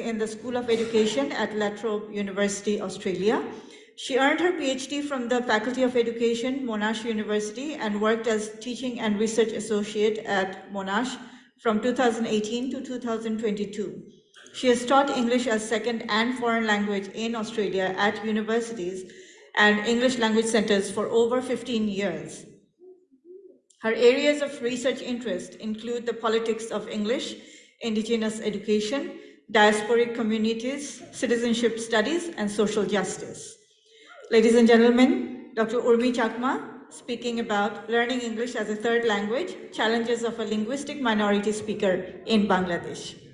in the School of Education at La Trobe University, Australia. She earned her PhD from the Faculty of Education, Monash University, and worked as teaching and research associate at Monash from 2018 to 2022. She has taught English as second and foreign language in Australia at universities and English language centers for over 15 years. Her areas of research interest include the politics of English, Indigenous education, diasporic communities, citizenship studies, and social justice. Ladies and gentlemen, Dr. Urmi Chakma speaking about learning English as a third language, challenges of a linguistic minority speaker in Bangladesh.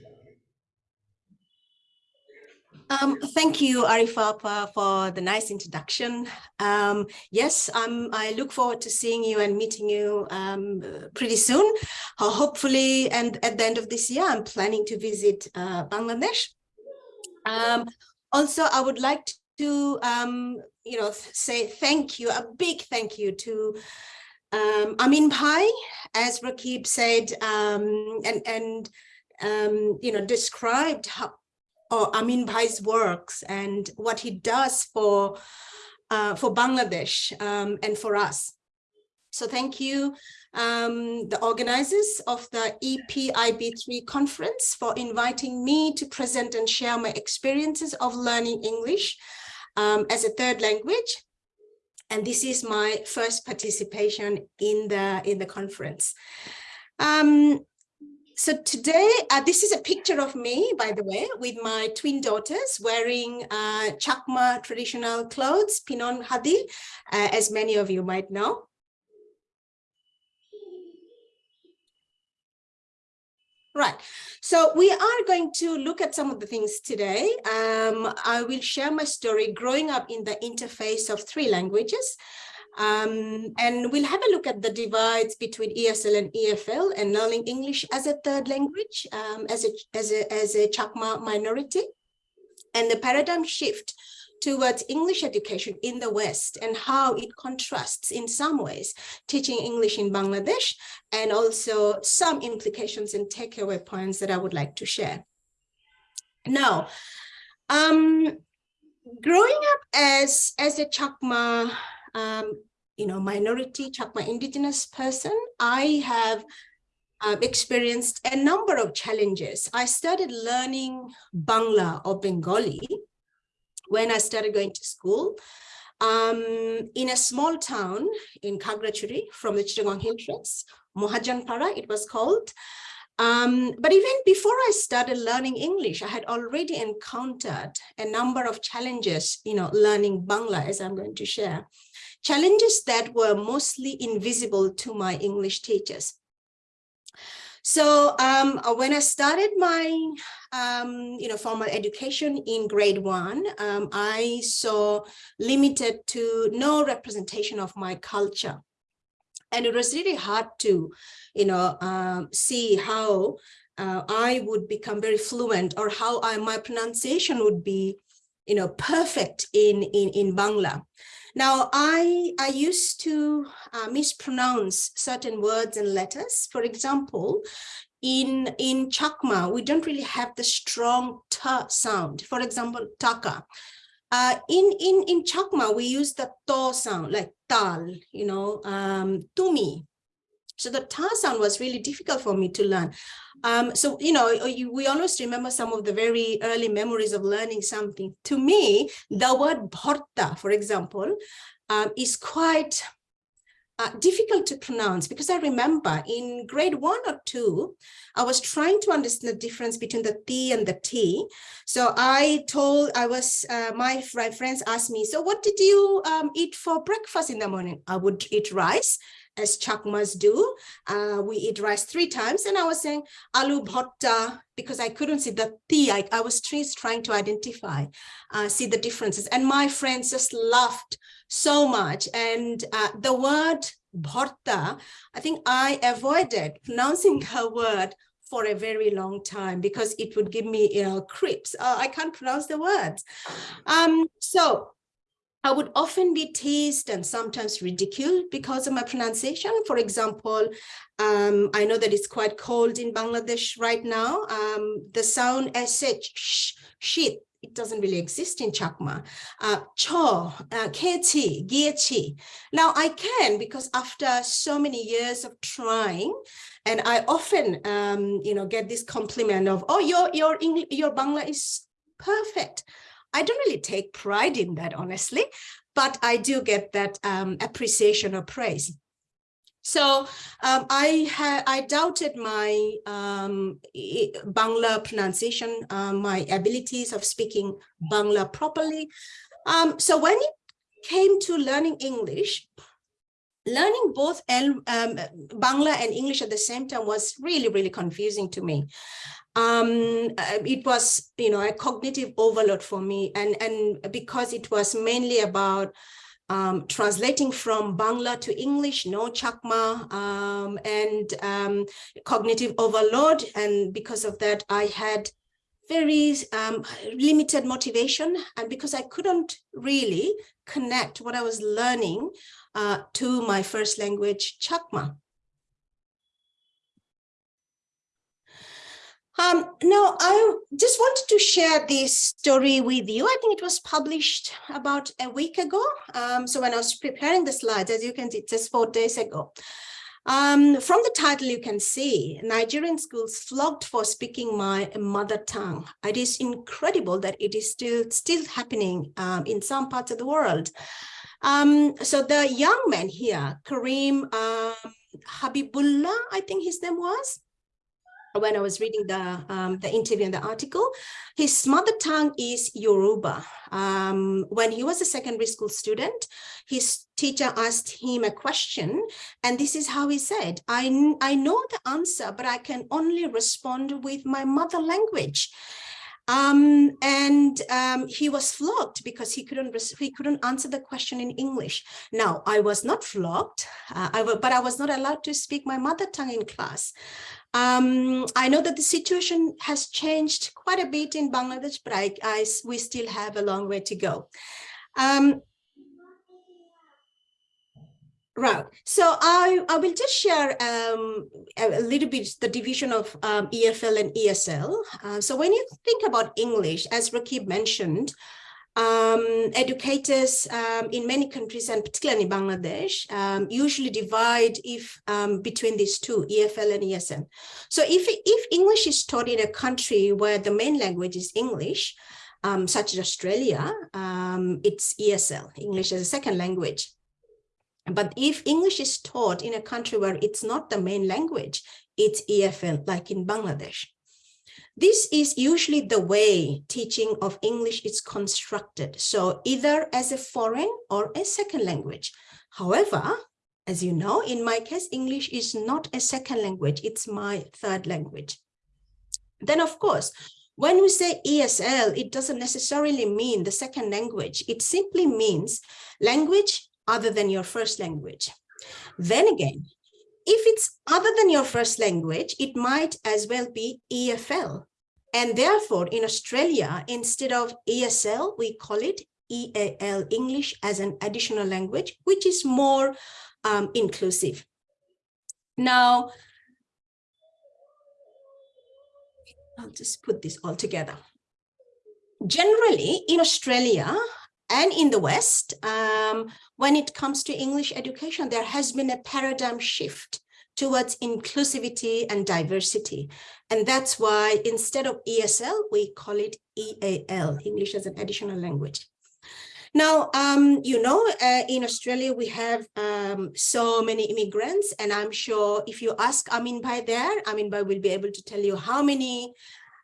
Um, thank you, Arifapa, for the nice introduction. Um, yes, um, I look forward to seeing you and meeting you um, pretty soon. Uh, hopefully, and at the end of this year, I'm planning to visit uh, Bangladesh. Um, also, I would like to, you know, say thank you, a big thank you to Amin Bhai, as Rakib said, and, and you know, described how, or Amin Bhai's works and what he does for uh, for Bangladesh um, and for us. So thank you, um, the organizers of the EPIB3 conference for inviting me to present and share my experiences of learning English um, as a third language. And this is my first participation in the, in the conference. Um, so today, uh, this is a picture of me, by the way, with my twin daughters wearing uh, Chakma traditional clothes, Pinon Hadi, uh, as many of you might know. Right, so we are going to look at some of the things today. Um, I will share my story growing up in the interface of three languages. Um, and we'll have a look at the divides between ESL and EFL and learning English as a third language, um, as, a, as, a, as a Chakma minority, and the paradigm shift towards English education in the West and how it contrasts in some ways teaching English in Bangladesh and also some implications and takeaway points that I would like to share. Now, um, growing up as, as a Chakma um, you know, minority Chakma indigenous person, I have uh, experienced a number of challenges. I started learning Bangla or Bengali when I started going to school um, in a small town in Khagrachari from the Chittagong Hill Tracts, Mohajanpara it was called. Um, but even before I started learning English, I had already encountered a number of challenges, you know, learning Bangla, as I'm going to share challenges that were mostly invisible to my English teachers. So um, uh, when I started my, um, you know, formal education in grade one, um, I saw limited to no representation of my culture. And it was really hard to, you know, um, see how uh, I would become very fluent or how I, my pronunciation would be, you know, perfect in, in, in Bangla. Now, I, I used to uh, mispronounce certain words and letters. For example, in, in Chakma, we don't really have the strong ta sound. For example, taka. Uh, in, in, in Chakma, we use the to sound, like tal, you know, um, tumi. So the ta sound was really difficult for me to learn. Um, so, you know, you, we always remember some of the very early memories of learning something. To me, the word bharta, for example, um, is quite uh, difficult to pronounce because I remember in grade one or two, I was trying to understand the difference between the T and the T. So I told, I was, uh, my, my friends asked me, so what did you um, eat for breakfast in the morning? I would eat rice as Chakmas do. Uh, we eat rice three times. And I was saying alu bhotta because I couldn't see the T. I, I was trying to identify, uh, see the differences. And my friends just laughed so much. And uh, the word bhotta, I think I avoided pronouncing her word for a very long time because it would give me you know creeps uh, i can't pronounce the words um so I would often be teased and sometimes ridiculed because of my pronunciation. For example, um, I know that it's quite cold in Bangladesh right now. Um, the sound sh, sh, shit, it doesn't really exist in Chakma. Uh, cho, uh, kechi, giechi. Now I can because after so many years of trying, and I often, um, you know, get this compliment of, oh, your your English, your Bangla is perfect. I don't really take pride in that, honestly, but I do get that um, appreciation or praise. So um, I I doubted my um, Bangla pronunciation, uh, my abilities of speaking Bangla properly. Um, so when it came to learning English, learning both um, Bangla and English at the same time was really, really confusing to me um, uh, it was, you know, a cognitive overload for me. And, and because it was mainly about um, translating from Bangla to English, no Chakma, um, and um, cognitive overload. And because of that, I had very um, limited motivation. And because I couldn't really connect what I was learning uh, to my first language, Chakma. Um, no, I just wanted to share this story with you. I think it was published about a week ago. Um, so when I was preparing the slides, as you can see, just four days ago. Um, from the title, you can see Nigerian schools flogged for speaking my mother tongue. It is incredible that it is still still happening um, in some parts of the world. Um, so the young man here, Kareem um, Habibullah, I think his name was, when I was reading the um, the interview and the article, his mother tongue is Yoruba. Um, when he was a secondary school student, his teacher asked him a question, and this is how he said, I, I know the answer, but I can only respond with my mother language. Um, and um, he was flogged because he couldn't he couldn't answer the question in English. Now, I was not flogged, uh, I but I was not allowed to speak my mother tongue in class. Um, I know that the situation has changed quite a bit in Bangladesh, but I, I we still have a long way to go. Um, Right. So I, I will just share um, a, little bit the division of um, EFL and ESL. Uh, so when you think about English, as Rakib mentioned, um, educators um, in many countries and particularly in Bangladesh um, usually divide if um, between these two EFL and ESL. So if, if English is taught in a country where the main language is English, such as Australia, it's ESL, English as a second language. But if English is taught in a country where it's not the main language, it's EFL, like in Bangladesh. This is usually the way teaching of English is constructed. So either as a foreign or a second language. However, as you know, in my case, English is not a second language. It's my third language. Then, of course, when we say ESL, it doesn't necessarily mean the second language. It simply means language other than your first language. Then again, if it's other than your first language, it might as well be EFL. And therefore, in Australia, instead of ESL, we call it EAL, English as an additional language, which is more um, inclusive. Now, I'll just put this all together. Generally, in Australia, and in the West, um, when it comes to English education, there has been a paradigm shift towards inclusivity and diversity. And that's why instead of ESL, we call it EAL, English as an additional language. Now, um, you know, uh, in Australia, we have um, so many immigrants, and I'm sure if you ask Amin Bhai there, Amin Bhai will be able to tell you how many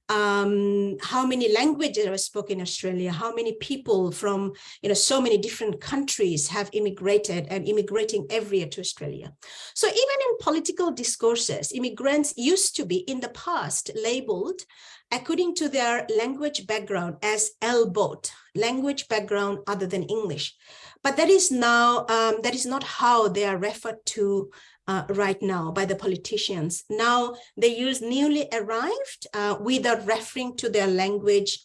um, how many languages are spoken in Australia, how many people from you know so many different countries have immigrated and immigrating every year to Australia. So even in political discourses, immigrants used to be in the past labeled according to their language background as L-BOT, language background other than English. But that is now, um, that is not how they are referred to uh, right now by the politicians. Now they use newly arrived uh, without referring to their language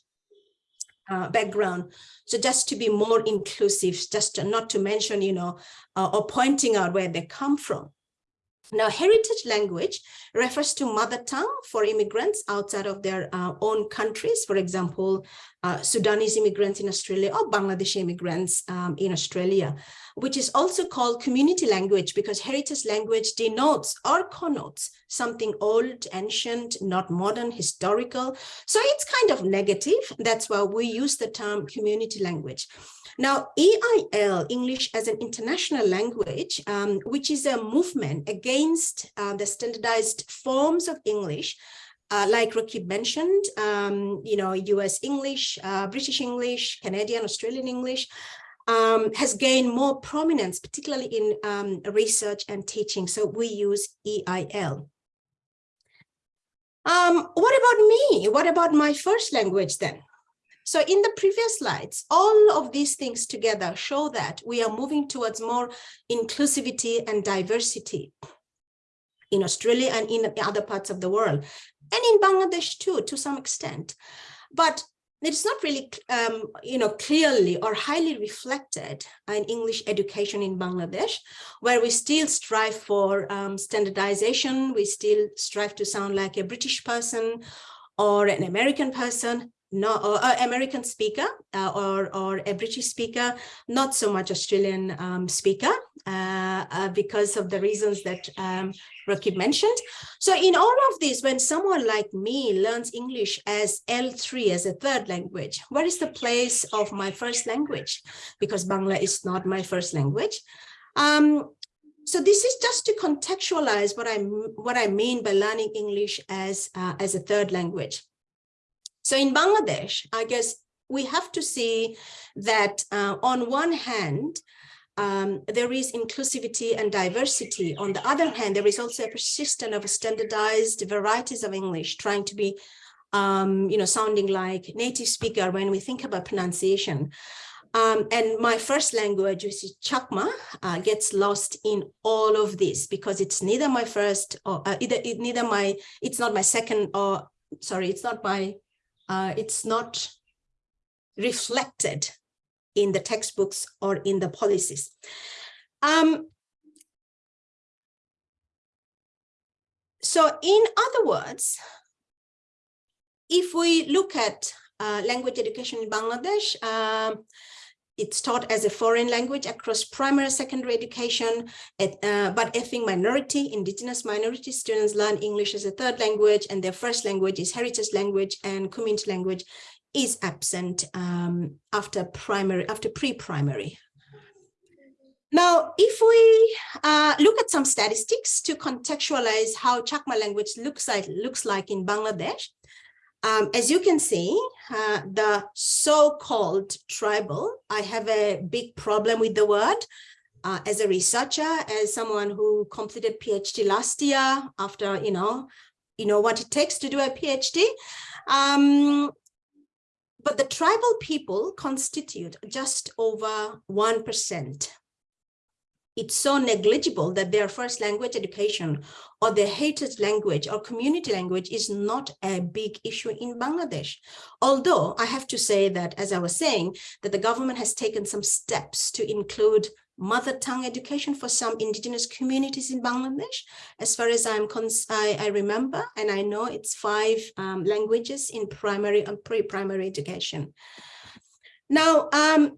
uh, background. So just to be more inclusive, just to, not to mention, you know, uh, or pointing out where they come from. Now, heritage language refers to mother tongue for immigrants outside of their uh, own countries. For example, uh, Sudanese immigrants in Australia or Bangladeshi immigrants um, in Australia, which is also called community language because heritage language denotes or connotes something old, ancient, not modern, historical. So it's kind of negative. That's why we use the term community language. Now, EIL, English as an international language, um, which is a movement against uh, the standardized forms of English, uh, like Rakib mentioned, um, you know, US English, uh, British English, Canadian, Australian English, um, has gained more prominence, particularly in um, research and teaching. So we use EIL. Um, what about me? What about my first language then? So in the previous slides, all of these things together show that we are moving towards more inclusivity and diversity in Australia and in other parts of the world, and in Bangladesh too, to some extent. But it's not really, um, you know, clearly or highly reflected in English education in Bangladesh, where we still strive for um, standardization. We still strive to sound like a British person or an American person, no, or uh, American speaker uh, or, or a British speaker, not so much Australian um, speaker uh, uh, because of the reasons that um, mentioned. So in all of this, when someone like me learns English as L3, as a third language, where is the place of my first language? Because Bangla is not my first language. Um, so this is just to contextualize what I what I mean by learning English as uh, as a third language. So in Bangladesh, I guess we have to see that uh, on one hand, um, there is inclusivity and diversity. On the other hand, there is also a persistence of standardized varieties of English trying to be, um, you know, sounding like native speaker when we think about pronunciation. Um, and my first language, which is Chakma, uh, gets lost in all of this because it's neither my first or uh, either it, neither my, it's not my second or sorry, it's not my uh, it's not reflected in the textbooks or in the policies. Um, so in other words, if we look at uh, language education in Bangladesh, um, it's taught as a foreign language across primary secondary education, at, uh, but ethnic minority, indigenous minority students learn English as a third language and their first language is heritage language and community language is absent um, after primary, after pre-primary. Now, if we uh, look at some statistics to contextualize how Chakma language looks like, looks like in Bangladesh, um, as you can see, uh, the so-called tribal, I have a big problem with the word. Uh, as a researcher, as someone who completed PhD last year after, you know, you know what it takes to do a PhD. Um, but the tribal people constitute just over 1% it's so negligible that their first language education or their heritage language or community language is not a big issue in Bangladesh. Although I have to say that, as I was saying, that the government has taken some steps to include mother tongue education for some indigenous communities in Bangladesh. As far as I'm I, I, remember, and I know it's five um, languages in primary and pre-primary education. Now, um,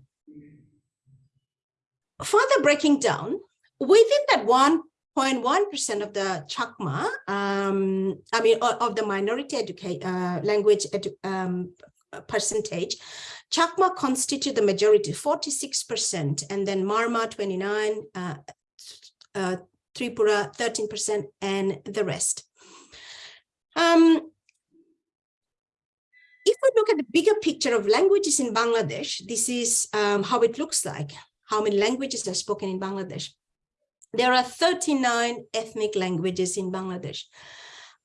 further breaking down, within that 1.1% of the Chakma, um, I mean, of the minority educate, uh, language edu um, percentage, Chakma constitute the majority, 46%, and then Marma 29, uh, uh, Tripura 13%, and the rest. Um, if we look at the bigger picture of languages in Bangladesh, this is um, how it looks like how many languages are spoken in Bangladesh. There are 39 ethnic languages in Bangladesh,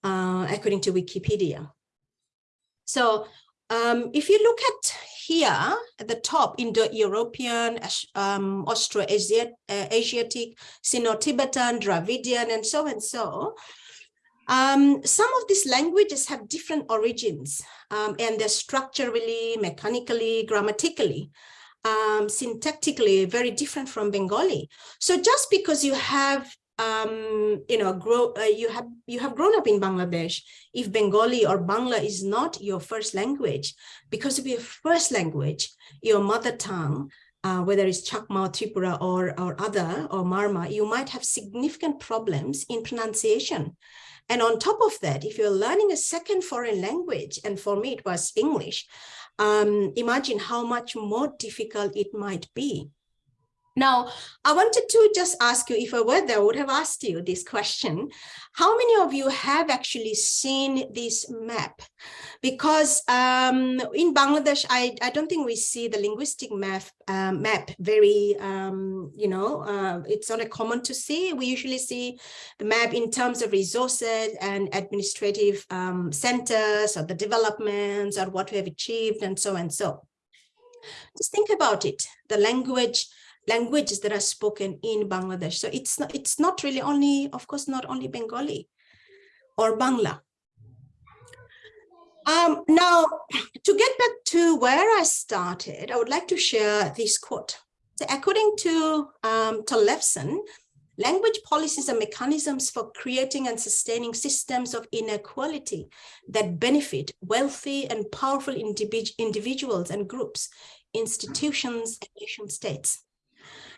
uh, according to Wikipedia. So um, if you look at here at the top, Indo-European, um, Austro-Asiatic, uh, Sino-Tibetan, Dravidian, and so and so, Um, some of these languages have different origins um, and they're structurally, mechanically, grammatically, um, syntactically very different from Bengali. So just because you have um, you know, grow, uh, you have you have grown up in Bangladesh. If Bengali or Bangla is not your first language, because of your first language, your mother tongue, uh, whether it's Chakma, Tripura, or or other or Marma, you might have significant problems in pronunciation. And on top of that, if you're learning a second foreign language, and for me it was English, um, imagine how much more difficult it might be. Now, I wanted to just ask you, if I were there, I would have asked you this question. How many of you have actually seen this map? Because um, in Bangladesh, I, I don't think we see the linguistic map, uh, map very, um, you know, uh, it's not a common to see. We usually see the map in terms of resources and administrative um, centers or the developments or what we have achieved and so and so. Just think about it, the language languages that are spoken in Bangladesh. So it's not, it's not really only, of course, not only Bengali or Bangla. Um, now, to get back to where I started, I would like to share this quote. So according to um, Tollefson, language policies are mechanisms for creating and sustaining systems of inequality that benefit wealthy and powerful individ individuals and groups, institutions, and nation states.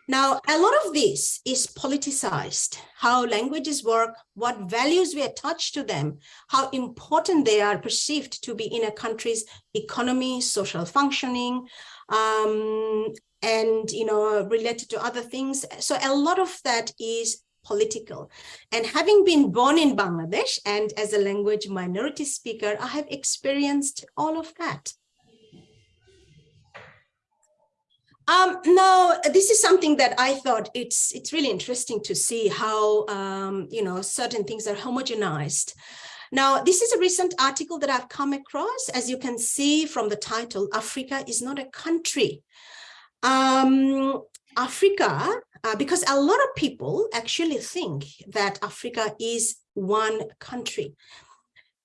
Now, a lot of this is politicized, how languages work, what values we attach to them, how important they are perceived to be in a country's economy, social functioning, um, and, you know, related to other things. So a lot of that is political. And having been born in Bangladesh and as a language minority speaker, I have experienced all of that. Um, no, this is something that I thought it's it's really interesting to see how um, you know certain things are homogenized. Now, this is a recent article that I've come across. As you can see from the title, Africa is not a country. Um, Africa, uh, because a lot of people actually think that Africa is one country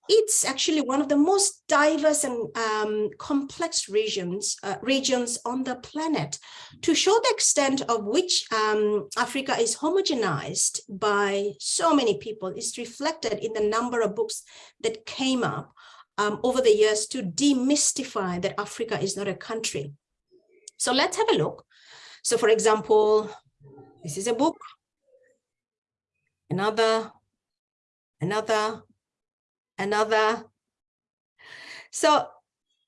it's actually one of the most diverse and um, complex regions uh, regions on the planet. To show the extent of which um, Africa is homogenized by so many people is reflected in the number of books that came up um, over the years to demystify that Africa is not a country. So let's have a look. So for example, this is a book, another, another, another. So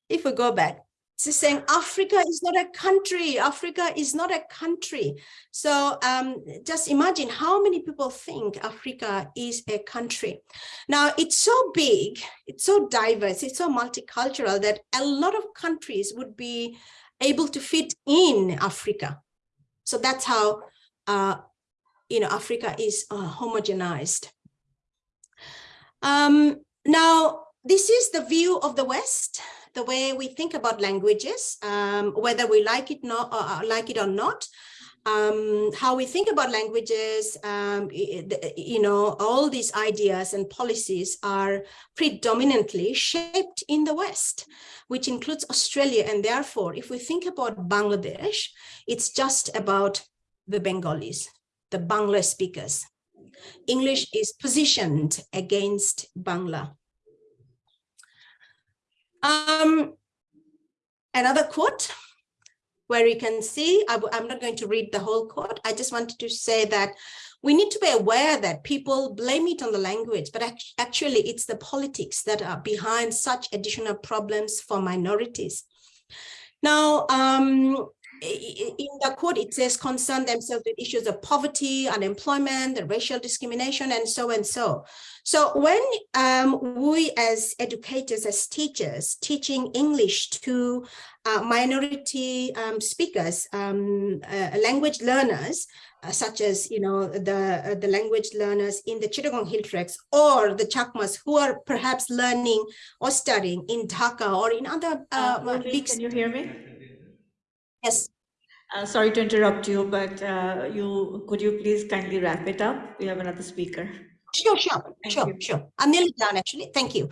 if we go back, it's saying Africa is not a country. Africa is not a country. So um, just imagine how many people think Africa is a country. Now it's so big, it's so diverse, it's so multicultural that a lot of countries would be able to fit in Africa. So that's how uh, you know Africa is uh, homogenized. Um, now, this is the view of the West, the way we think about languages, um, whether we like it, not, uh, uh, like it or not. Um, how we think about languages, um, you know, all these ideas and policies are predominantly shaped in the West, which includes Australia. And therefore, if we think about Bangladesh, it's just about the Bengalis, the Bangla speakers. English is positioned against Bangla. Um, another quote where you can see, I, am not going to read the whole quote. I just wanted to say that we need to be aware that people blame it on the language, but actually it's the politics that are behind such additional problems for minorities. Now, um, in the quote, it says concern themselves with issues of poverty, unemployment, racial discrimination, and so and so. So when um, we as educators, as teachers, teaching English to uh, minority um, speakers, um, uh, language learners, uh, such as you know the uh, the language learners in the Chittagong Hill Tracts or the Chakmas who are perhaps learning or studying in Dhaka or in other uh, uh big. Can you hear me? Yes. Uh, sorry to interrupt you, but uh, you could you please kindly wrap it up? We have another speaker. Sure, sure, Thank sure, you. sure. I'm nearly done, actually. Thank you.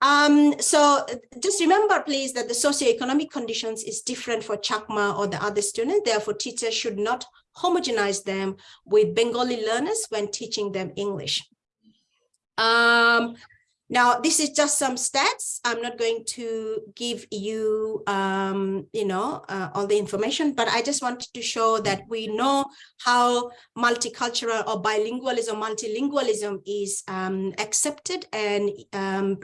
Um, so just remember, please, that the socioeconomic conditions is different for Chakma or the other students. Therefore, teachers should not homogenize them with Bengali learners when teaching them English. Um, now, this is just some stats. I'm not going to give you, um, you know, uh, all the information, but I just wanted to show that we know how multicultural or bilingualism, multilingualism is um, accepted and um,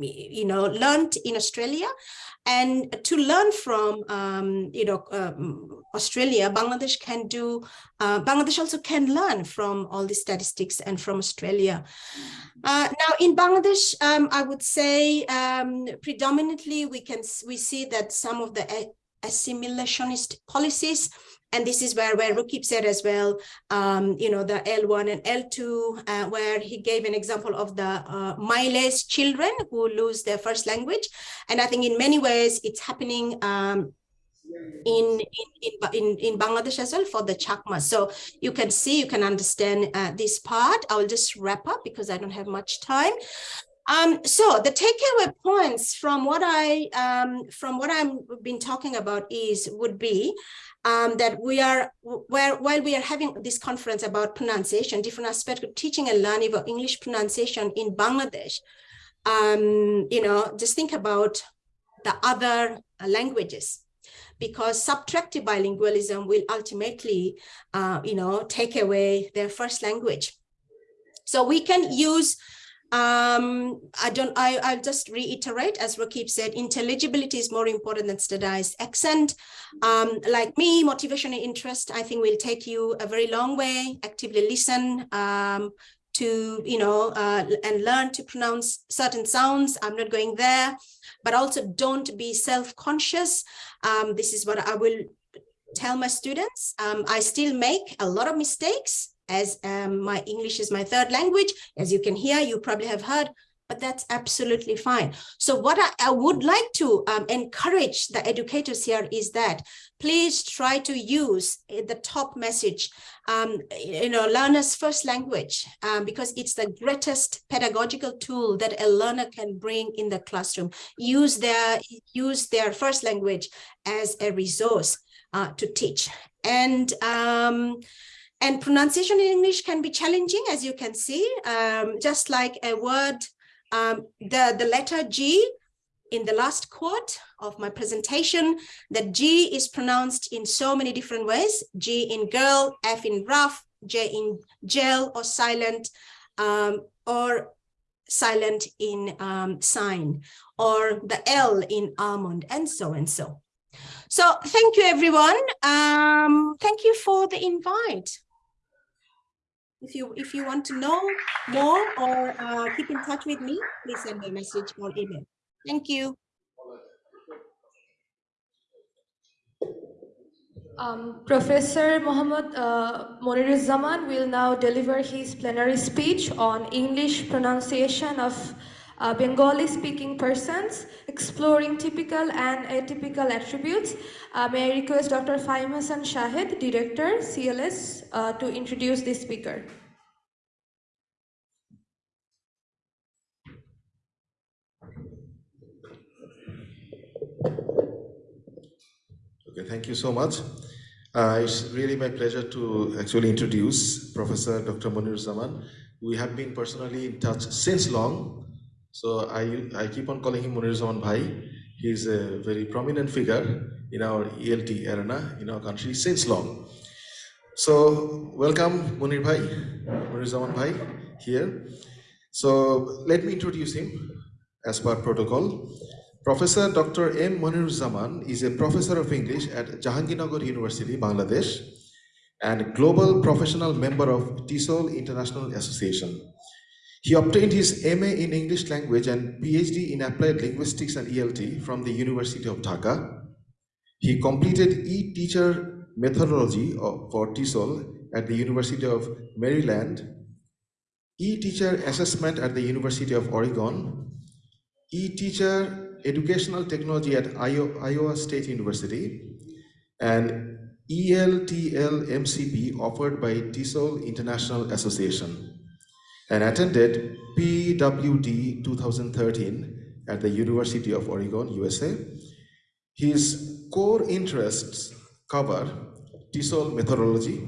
you know, learned in Australia. And to learn from, um, you know, um, Australia, Bangladesh can do, uh, Bangladesh also can learn from all the statistics and from Australia. Uh, now in Bangladesh, um, I would say um, predominantly we can we see that some of the assimilationist policies and this is where, where Rakib said as well, um, you know, the L1 and L2, uh, where he gave an example of the uh, Miles children who lose their first language. And I think in many ways it's happening um, in, in, in, in Bangladesh as well for the Chakma. So you can see, you can understand uh, this part. I will just wrap up because I don't have much time. Um, so the takeaway points from what I um, from what I'm been talking about is would be um, that we are where while we are having this conference about pronunciation, different aspects of teaching and learning of English pronunciation in Bangladesh. Um, you know, just think about the other languages because subtractive bilingualism will ultimately, uh, you know, take away their first language. So we can use um, I don't, I, I'll just reiterate, as Rakib said, intelligibility is more important than standardized accent. Um, like me, motivation and interest, I think will take you a very long way. Actively listen um, to, you know, uh, and learn to pronounce certain sounds. I'm not going there, but also don't be self-conscious. Um, this is what I will tell my students. Um, I still make a lot of mistakes as um, my English is my third language, as you can hear, you probably have heard, but that's absolutely fine. So what I, I would like to um, encourage the educators here is that please try to use eh, the top message, um, you know, learner's first language, um, because it's the greatest pedagogical tool that a learner can bring in the classroom. Use their, use their first language as a resource uh, to teach. And um, and pronunciation in English can be challenging, as you can see, um, just like a word, um, the, the letter G in the last quote of my presentation, that G is pronounced in so many different ways, G in girl, F in rough, J in gel or silent, um, or silent in um, sign, or the L in almond, and so and so. So thank you, everyone. Um, thank you for the invite if you if you want to know more or uh, keep in touch with me, please send me a message or email. Thank you. Um, Professor Mohammad uh, Moniruzaman will now deliver his plenary speech on English pronunciation of uh, Bengali-speaking persons, exploring typical and atypical attributes. Uh, may I request Dr. Fahim Shahid, Director, CLS, uh, to introduce the speaker. Okay, thank you so much. Uh, it's really my pleasure to actually introduce Professor Dr. Moniruzaman. We have been personally in touch since long, so I, I keep on calling him Moniruzaman Bhai. He's a very prominent figure in our ELT arena in our country since long. So welcome Munir Bhai, Moniruzaman Bhai here. So let me introduce him as per protocol. Professor Dr. M. Monir Zaman is a professor of English at Jahangirnagar University, Bangladesh, and global professional member of TESOL International Association. He obtained his MA in English language and PhD in applied linguistics and ELT from the University of Dhaka. He completed e-teacher methodology for TESOL at the University of Maryland, e-teacher assessment at the University of Oregon, e-teacher educational technology at Iowa State University, and ELTL MCP offered by TESOL International Association. And attended PWD 2013 at the University of Oregon, USA. His core interests cover TESOL methodology,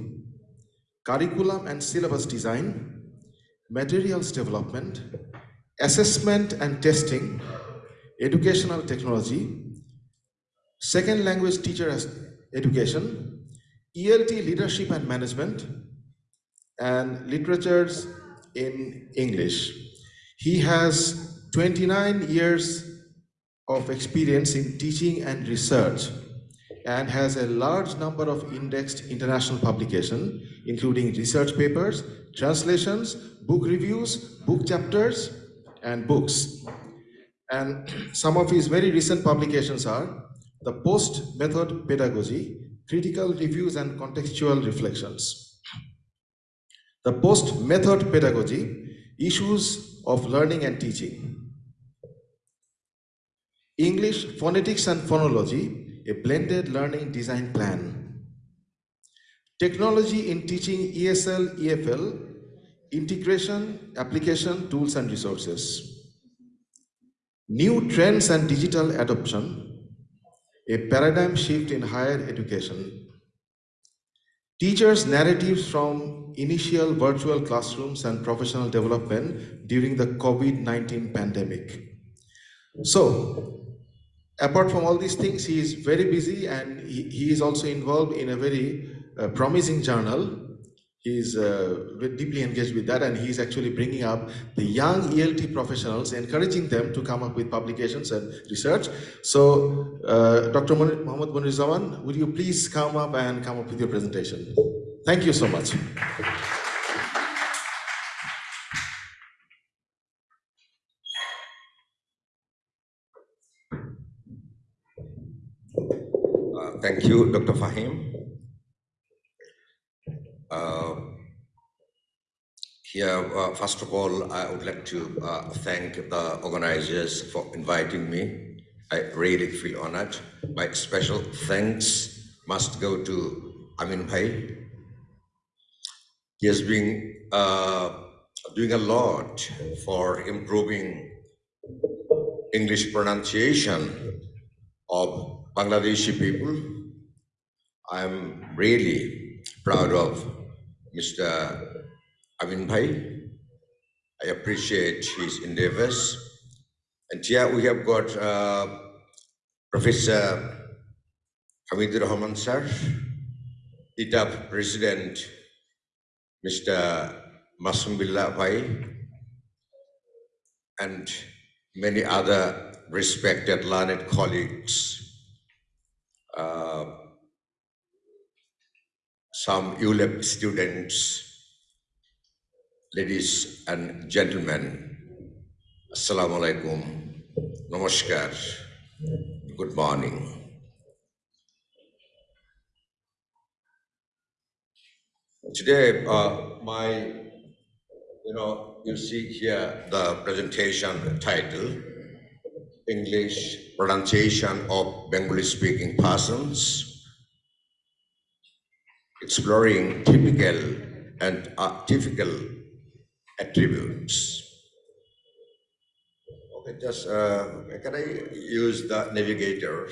curriculum and syllabus design, materials development, assessment and testing, educational technology, second language teacher education, ELT leadership and management, and literatures in English. He has 29 years of experience in teaching and research and has a large number of indexed international publications, including research papers, translations, book reviews, book chapters, and books. And some of his very recent publications are The Post Method Pedagogy, Critical Reviews and Contextual Reflections. The Post Method Pedagogy, Issues of Learning and Teaching. English Phonetics and Phonology, a blended learning design plan. Technology in teaching ESL, EFL, integration, application, tools and resources. New trends and digital adoption, a paradigm shift in higher education. Teachers' narratives from initial virtual classrooms and professional development during the COVID-19 pandemic. So, apart from all these things, he is very busy and he, he is also involved in a very uh, promising journal. He is uh, deeply engaged with that and he is actually bringing up the young ELT professionals, encouraging them to come up with publications and research. So, uh, Dr. Munir Zaman, would you please come up and come up with your presentation? Thank you so much. Uh, Thank you, Dr. Fahim. Uh, Here, uh, first of all, I would like to uh, thank the organizers for inviting me. I really feel honored. My special thanks must go to Amin Bhai. He has been uh, doing a lot for improving English pronunciation of Bangladeshi people. I'm really proud of Mr. Amin Bhai. I appreciate his endeavors. And here we have got uh, Professor Hamidur Rahman sir, ITAP President Mr. Masum Billah Bhai, and many other respected learned colleagues. Uh, some ULAB students, ladies and gentlemen, Assalamu alaikum, namaskar, good morning. Today, uh, my, you know, you see here the presentation title, English pronunciation of Bengali speaking persons, exploring typical and artificial attributes. Okay, just, uh, can I use the navigator?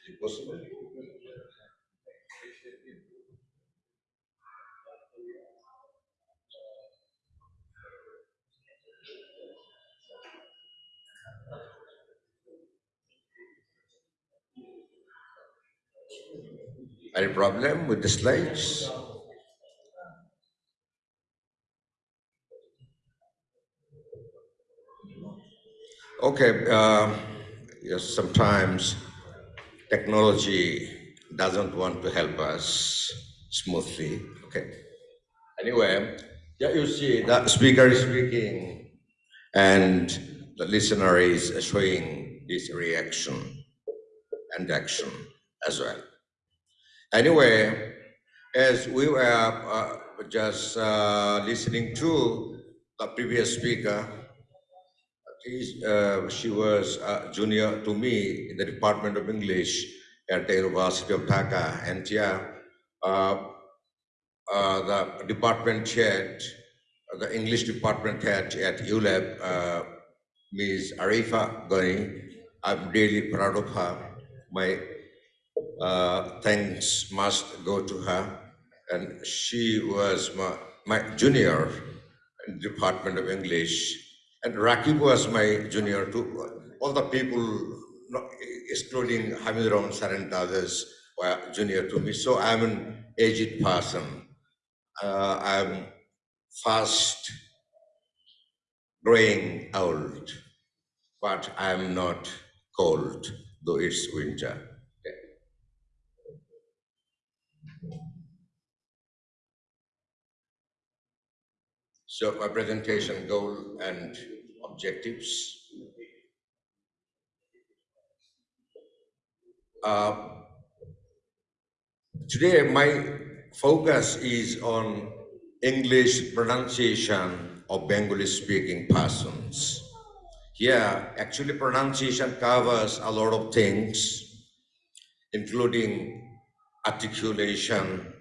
Is it possible? Any problem with the slides? Okay, uh, yes, sometimes technology doesn't want to help us smoothly. Okay. Anyway, yeah, you see the speaker is speaking and the listener is showing this reaction and action as well. Anyway, as we were uh, just uh, listening to the previous speaker, uh, she was a junior to me in the Department of English at the University of Dhaka. And yeah, uh, uh, the department head, the English department head at ULAB, uh, Ms. Arifa Gani, I'm really proud of her. My uh, thanks must go to her. And she was my, my junior in Department of English. And Rakib was my junior too. All the people, excluding Hamid Rahman and others, were junior to me. So I'm an aged person. Uh, I'm fast growing old, but I'm not cold, though it's winter. So my presentation goal and objectives. Uh, Today, my focus is on English pronunciation of Bengali speaking persons. Here, actually pronunciation covers a lot of things, including articulation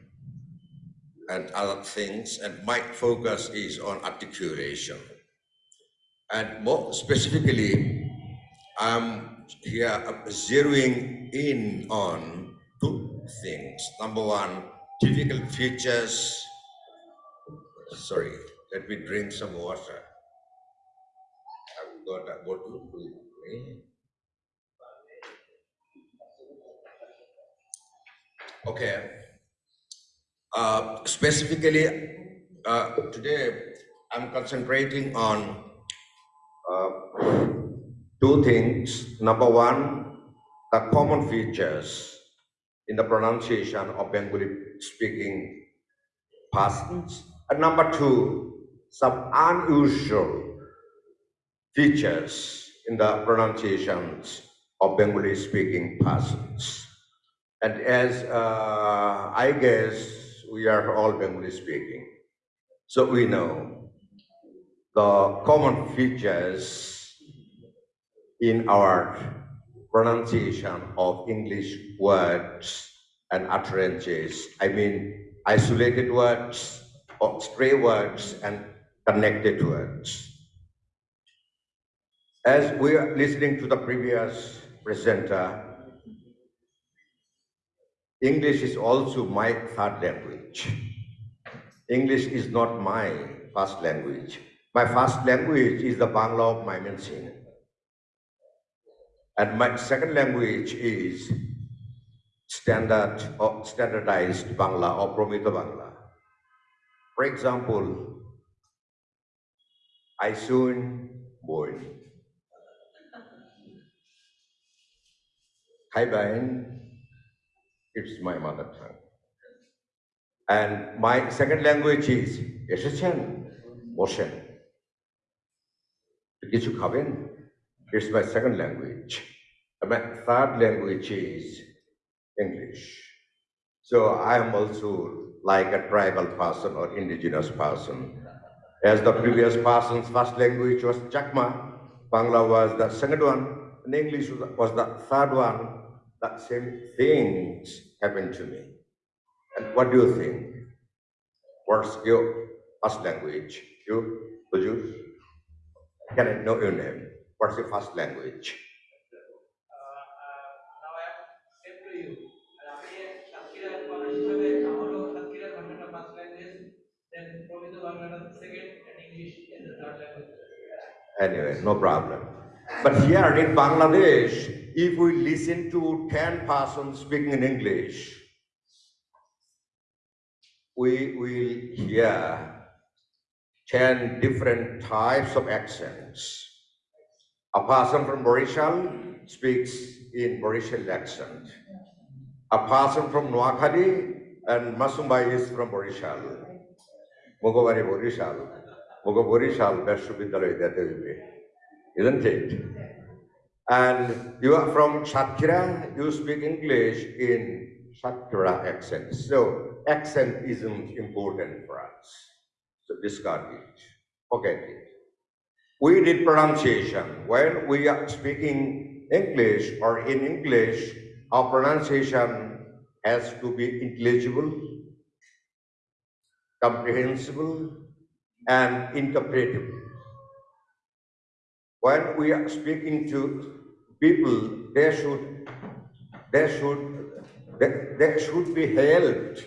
and other things, and my focus is on articulation. And more specifically, I'm here zeroing in on two things. Number one, difficult features. Sorry, let me drink some water. I've got a bottle with me. Okay. Uh, specifically, uh, today I'm concentrating on uh, two things. Number one, the common features in the pronunciation of Bengali speaking persons. And number two, some unusual features in the pronunciations of Bengali speaking persons. And as uh, I guess we are all Bengali speaking, so we know the common features in our pronunciation of English words and utterances. I mean, isolated words, or stray words, and connected words. As we are listening to the previous presenter, English is also my third language. English is not my first language. My first language is the Bangla of Mymensingh. And my second language is standard or standardized Bangla or Promito Bangla. For example, I soon born. Hi, Bain. It's my mother tongue. And my second language is এসেছেন বসেন কিছু খাবেন It's my second language. And my third language is English. So I am also like a tribal person or indigenous person. As the previous person's first language was Chakma, Bangla was the second one, and English was was the third one. that same things happened to me. And what do you think? What's your first language? You, could you? Can I know your name? What's your first language? Anyway, no problem. But here in Bangladesh, if we listen to 10 persons speaking in English, we will hear 10 different types of accents. A person from Borishal speaks in Borishal accent. A person from Noakhali and Masumbai is from Borishal. Mogobari Borishal. Mogo Borishal Vishwavidyalaya Dete Isn't it? And you are from Satkhira, you speak English in Satkhira accent. So accent isn't important for us. So discard it, forget it. we did pronunciation. When we are speaking English or in English, our pronunciation has to be intelligible, comprehensible, and interpretable. When we are speaking to people, they should, they should, they, they should be helped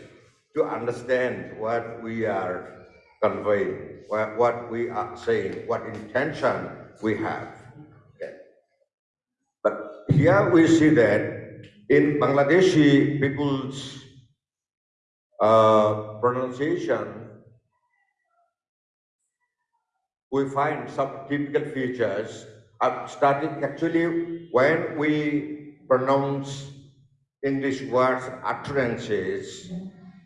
to understand what we are conveying, what, what we are saying, what intention we have. Okay. But here we see that in Bangladeshi people's uh, pronunciation, we find some typical features of starting actually when we pronounce English words utterances,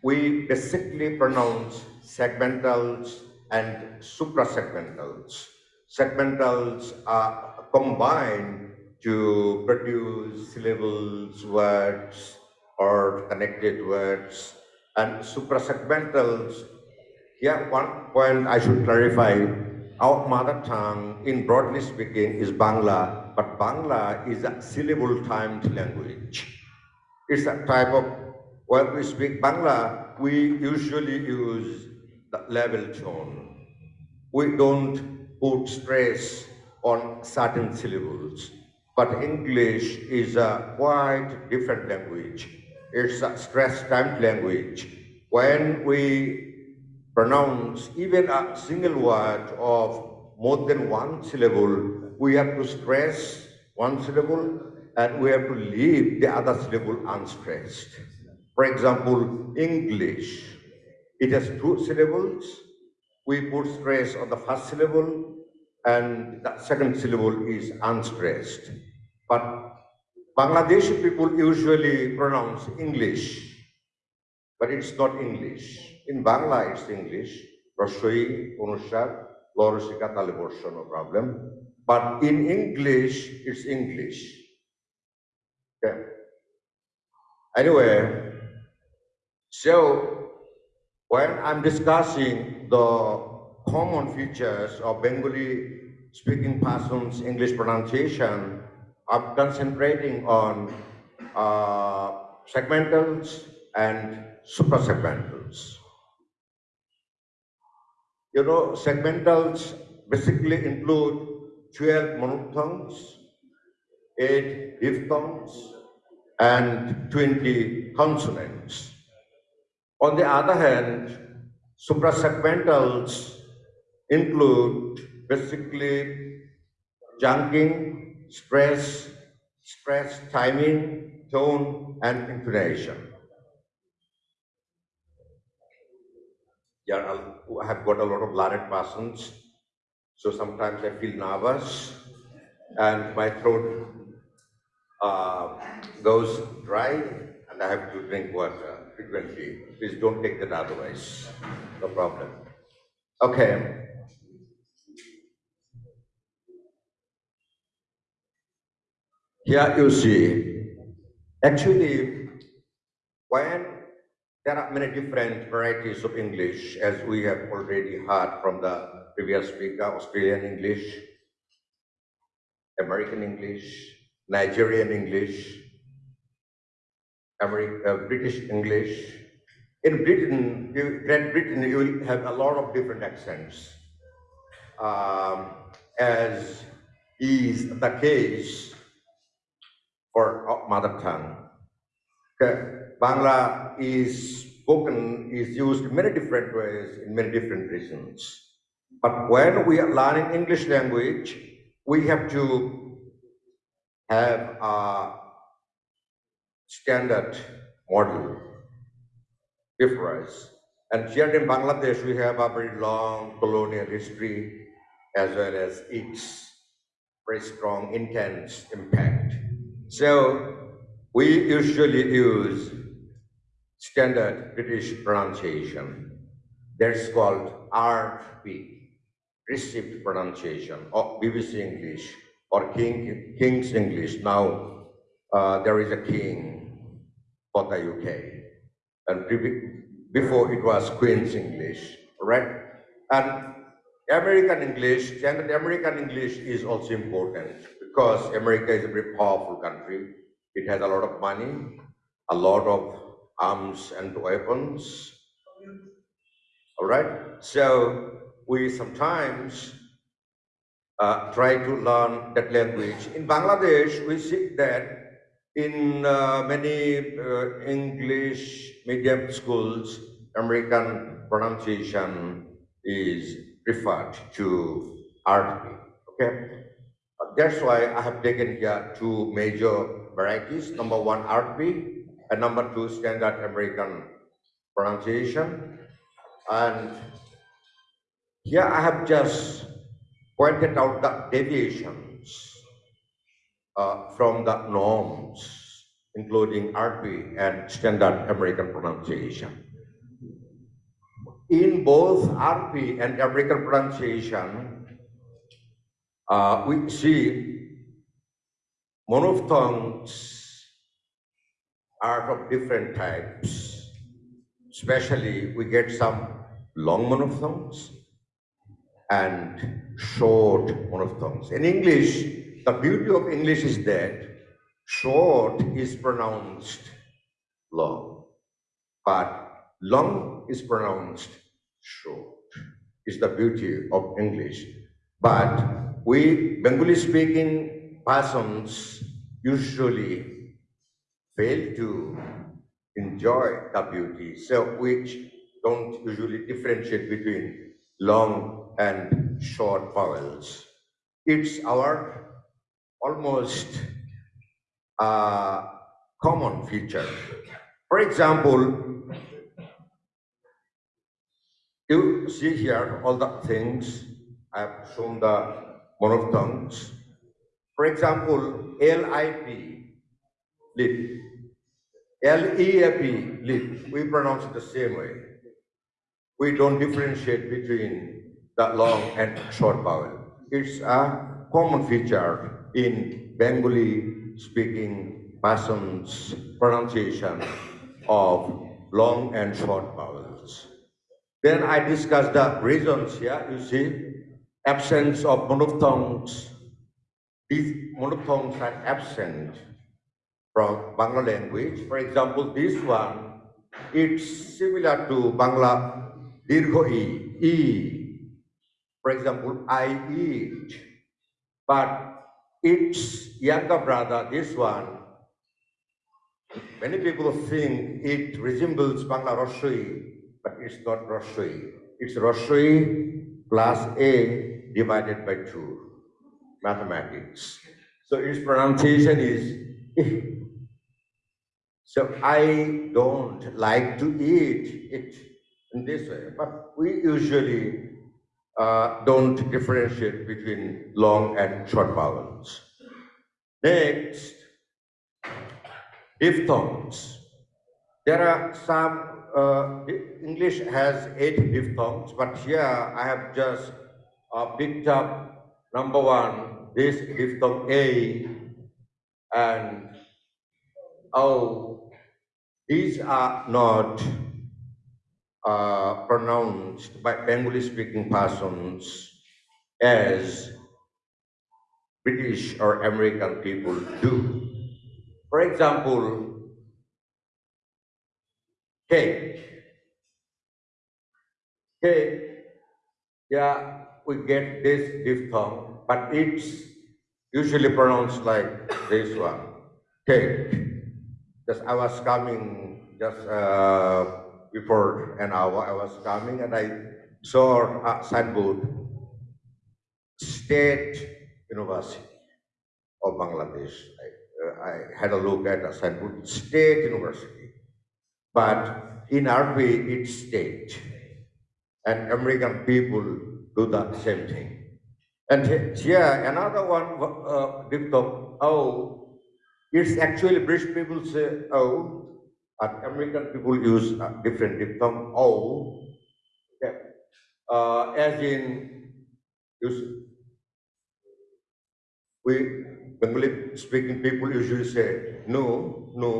we basically pronounce segmentals and suprasegmentals. Segmentals are combined to produce syllables, words, or connected words. And suprasegmentals, here one point I should clarify, our mother tongue, in broadly speaking, is Bangla, but Bangla is a syllable-timed language. It's a type of, when we speak Bangla, we usually use the level tone. We don't put stress on certain syllables. But English is a quite different language. It's a stress-timed language. When we pronounce even a single word of more than one syllable, we have to stress one syllable and we have to leave the other syllable unstressed. For example, English, it has two syllables. We put stress on the first syllable and the second syllable is unstressed. But Bangladeshi people usually pronounce English, but it's not English. In Bangla, it's English. Rashoi, Unushar, Lorosika, Taliborsho, no problem. But in English, it's English. Okay. Anyway, so when I'm discussing the common features of Bengali speaking persons English pronunciation, I'm concentrating on uh, segmentals and suprasegmentals. You know, segmentals basically include 12 monophthongs, 8 diphthongs, and 20 consonants. On the other hand, suprasegmentals include basically chunking, stress, stress, timing, tone, and intonation. Yeah, I have got a lot of learned persons, so sometimes I feel nervous and my throat uh, goes dry and I have to drink water frequently. Please don't take that otherwise, no problem. Okay. Here you see, actually, when there are many different varieties of English, as we have already heard from the previous speaker, Australian English, American English, Nigerian English, uh, British English. In Britain, you, Great Britain, you will have a lot of different accents, um, as is the case for mother tongue. Okay. Bangla is spoken, is used in many different ways in many different regions. But when we are learning English language, we have to have a standard model difference. And here in Bangladesh, we have a very long colonial history as well as its very strong, intense impact. So we usually use standard British pronunciation. That's called RP, received pronunciation, or BBC English, or King, King's English. Now, uh, there is a king for the UK. And before it was Queen's English, right? And American English, standard American English is also important because America is a very powerful country. It has a lot of money, a lot of arms and weapons. All right. So we sometimes uh, try to learn that language. In Bangladesh, we see that in uh, many uh, English medium schools, American pronunciation is referred to RP. Okay, that's why I have taken here two major varieties. Number one, RP, number two, standard American pronunciation. And here I have just pointed out the deviations uh, from the norms, including RP and standard American pronunciation. In both RP and American pronunciation, uh, we see monophthongs are of different types. Especially, we get some long monophthongs and short monophthongs. In English, the beauty of English is that short is pronounced long, but long is pronounced short. Is the beauty of English. But we Bengali speaking persons usually fail to enjoy the beauty, so which don't usually differentiate between long and short vowels. It's our almost uh, common feature. For example, you see here all the things I've shown the monophthongs. For example, L-I-P, lip. L-E-A-P, lip. We pronounce it the same way. We don't differentiate between the long and short vowel. It's a common feature in Bengali speaking persons pronunciation of long and short vowels. Then I discuss the reasons here, you see, absence of monophthongs. These monophthongs are absent from Bangla language. For example, this one, it's similar to Bangla Dirgho E, E. For example, I eat. But its younger brother, this one, many people think it resembles Bangla Roshui, but it's not Roshui. It's Roshui plus A divided by 2, mathematics. So its pronunciation is so I don't like to eat it in this way, but we usually uh, don't differentiate between long and short vowels. Next, diphthongs. There are some, uh, English has eight diphthongs, but here I have just uh, picked up number one, this diphthong A and O these are not uh, pronounced by Bengali speaking persons as British or American people do. For example, cake. Cake, yeah, we get this diphthong, but it's usually pronounced like this one, cake. Just I was coming just uh, before an hour. I was coming and I saw a signboard, State University of Bangladesh. I, uh, I had a look at a signboard, State University, but in RP it's state, and American people do the same thing. And here another one, uh, oh, it's actually British people say oh, and American people use a different diphthong oh. Okay. Uh, as in, we Bengali speaking people usually say no, no,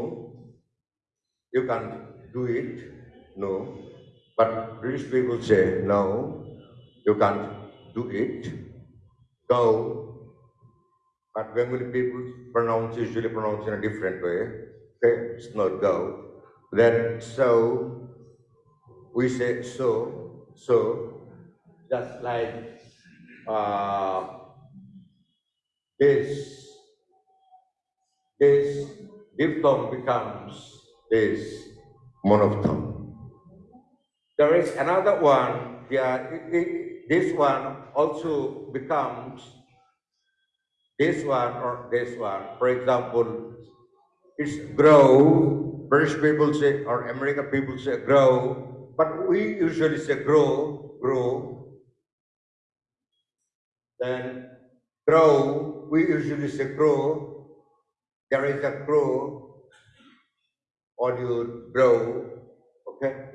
you can't do it, no. But British people say no, you can't do it. Go. But Bengali people pronounce usually pronounce in a different way. Okay, it's not go. Then so we say so, so just like uh, this, this diphthong becomes this monophthong. There is another one here. it- it- this one also becomes this one or this one. For example, it's grow. British people say or American people say grow, but we usually say grow, grow. Then grow, we usually say grow. There is a grow, or you grow, okay?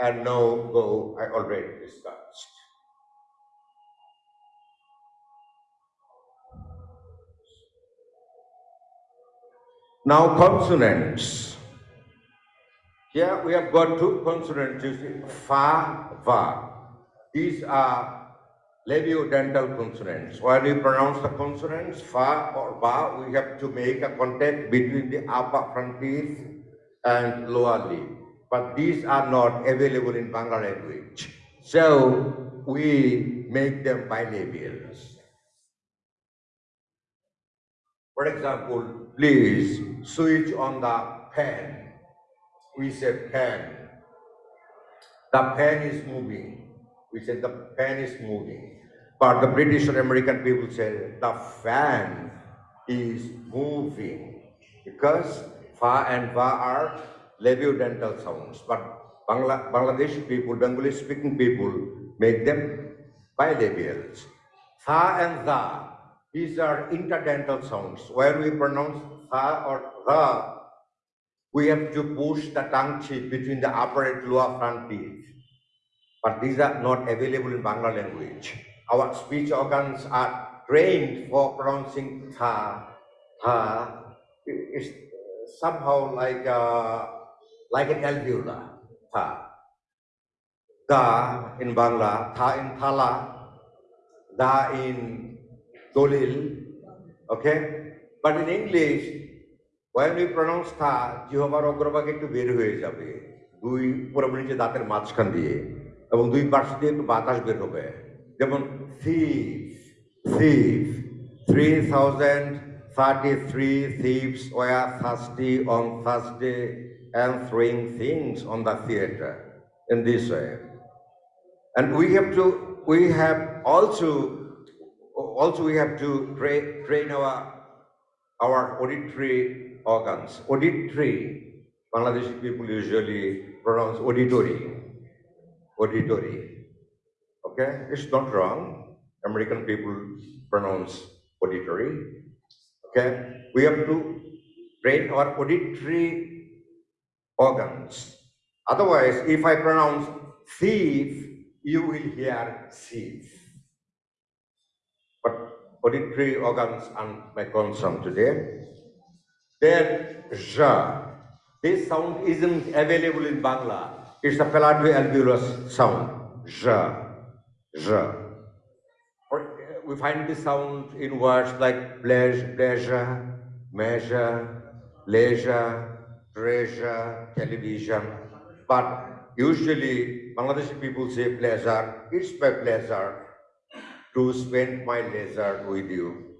And no go, I already discussed. Now consonants. Here we have got two consonants, you see, fa, va. These are labiodental consonants. When we pronounce the consonants, fa or va, we have to make a contact between the upper front teeth and lower lip. But these are not available in Bangla language. So we make them bilabials. For example, please switch on the pen. We say pen. The pen is moving. We say the pen is moving. But the British or American people say the fan is moving because fa and va are labiodental sounds. But Bangla, Bangladeshi people, Bengali speaking people make them bilabials. Tha and tha, these are interdental sounds. When we pronounce tha or tha, we have to push the tongue chip between the upper and lower front teeth. But these are not available in Bangla language. Our speech organs are trained for pronouncing tha, tha. It's somehow like uh, like an alveolar, tha. Da in Bangla, tha in thala, da in dolil, okay? But in English, when we pronounce থা জিহবার অগ্রভাগ একটু বের হয়ে যাবে দুই পুরোপুরি নিচে দাঁতের মাঝখান দিয়ে এবং দুই পাশ দিয়ে একটু বাতাস বের হবে যেমন thief thief 3033 thieves were thirsty on Thursday and throwing things on the theater in this way and we have to we have also also we have to train train our our auditory organs. Auditory, Bangladeshi people usually pronounce auditory. Auditory. Okay, it's not wrong. American people pronounce auditory. Okay, we have to train our auditory organs. Otherwise, if I pronounce thief, you will hear thief. But auditory organs are my concern today. Then, ja. This sound isn't available in Bangla. It's a palatoalveolar sound. Ja. Ja. Or, uh, we find this sound in words like pleasure, pleasure measure, leisure, treasure, television. But usually, Bangladeshi people say pleasure. It's my pleasure to spend my leisure with you.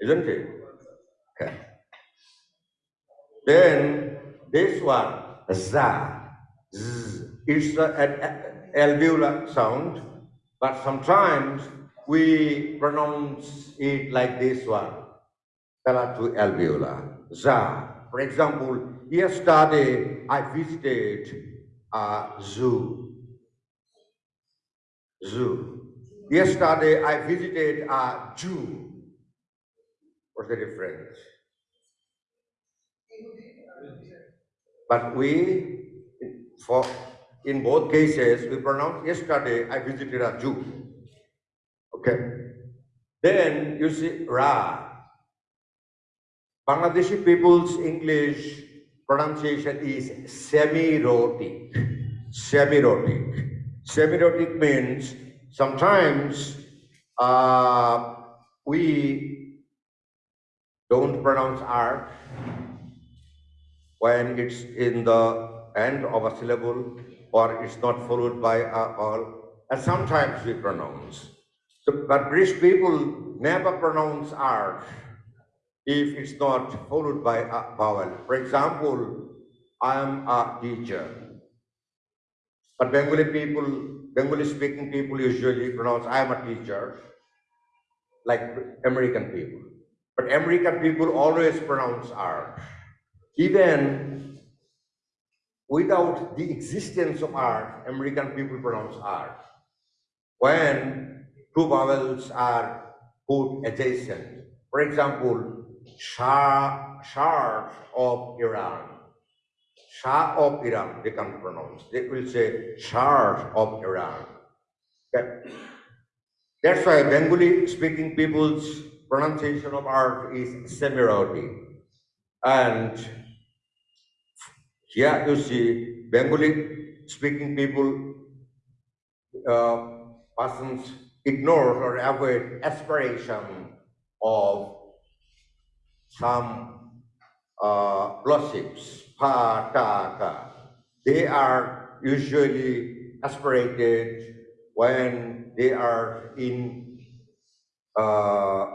Isn't it? Then this one, za, z, it's a- an alveolar sound, but sometimes we pronounce it like this one, palatal alveolar, za. For example, yesterday I visited a zoo. Zoo. Yesterday I visited a Jew. What's the difference? But we, for in both cases, we pronounce yesterday I visited a Jew. Okay. Then you see Ra. Bangladeshi people's English pronunciation is semi-rhotic. Semi-rhotic. Semi-rhotic means sometimes uh, we don't pronounce R when it's in the end of a syllable or it's not followed by a vowel. And sometimes we pronounce. So, but British people never pronounce R if it's not followed by a vowel. For example, I am a teacher. But Bengali people, Bengali speaking people usually pronounce I am a teacher, like American people. But American people always pronounce R. Even without the existence of R, American people pronounce R. When two vowels are put adjacent, for example, Shah, of Iran, Shah of Iran, they can pronounce. They will say Shah of Iran. That- That's why Bengali speaking people's pronunciation of R is semi-rhotic. And here you see Bengali speaking people, uh, persons ignore or avoid aspiration of some uh, plosives, pa, ta, ka. They are usually aspirated when they are in uh,